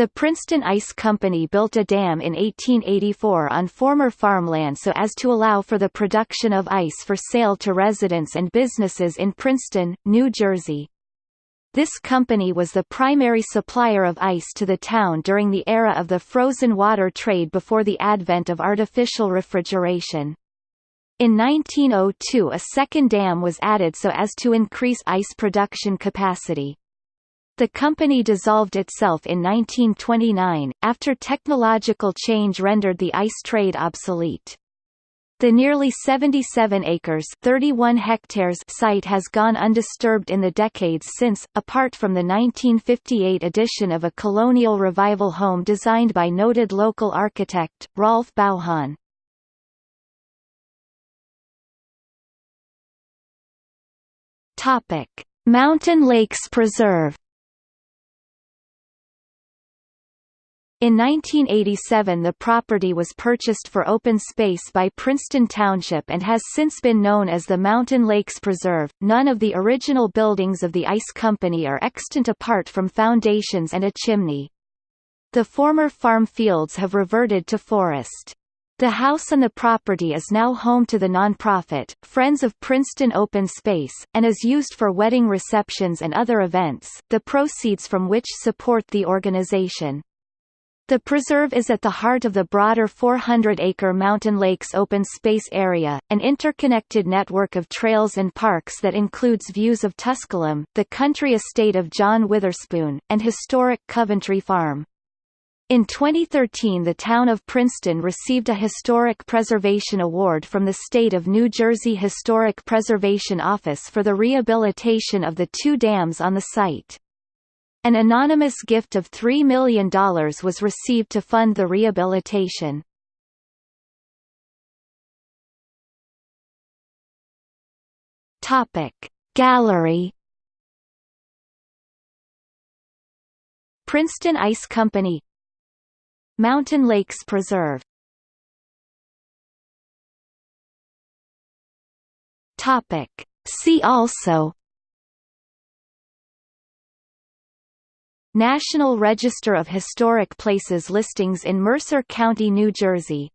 The Princeton Ice Company built a dam in 1884 on former farmland so as to allow for the production of ice for sale to residents and businesses in Princeton, New Jersey. This company was the primary supplier of ice to the town during the era of the frozen water trade before the advent of artificial refrigeration. In 1902 a second dam was added so as to increase ice production capacity. The company dissolved itself in 1929, after technological change rendered the ice trade obsolete. The nearly 77 acres 31 hectares site has gone undisturbed in the decades since, apart from the 1958 addition of a colonial revival home designed by noted local architect, Rolf Bauhan. Mountain Lakes Preserve In 1987 the property was purchased for open space by Princeton Township and has since been known as the Mountain Lakes Preserve. None of the original buildings of the ice company are extant apart from foundations and a chimney. The former farm fields have reverted to forest. The house on the property is now home to the nonprofit, Friends of Princeton Open Space, and is used for wedding receptions and other events, the proceeds from which support the organization. The preserve is at the heart of the broader 400-acre Mountain Lakes open space area, an interconnected network of trails and parks that includes views of Tusculum, the country estate of John Witherspoon, and historic Coventry Farm. In 2013 the town of Princeton received a Historic Preservation Award from the State of New Jersey Historic Preservation Office for the rehabilitation of the two dams on the site. An anonymous gift of $3 million was received to fund the rehabilitation. Gallery. Princeton Ice Company. Mountain Lakes Preserve. See also National Register of Historic Places listings in Mercer County, New Jersey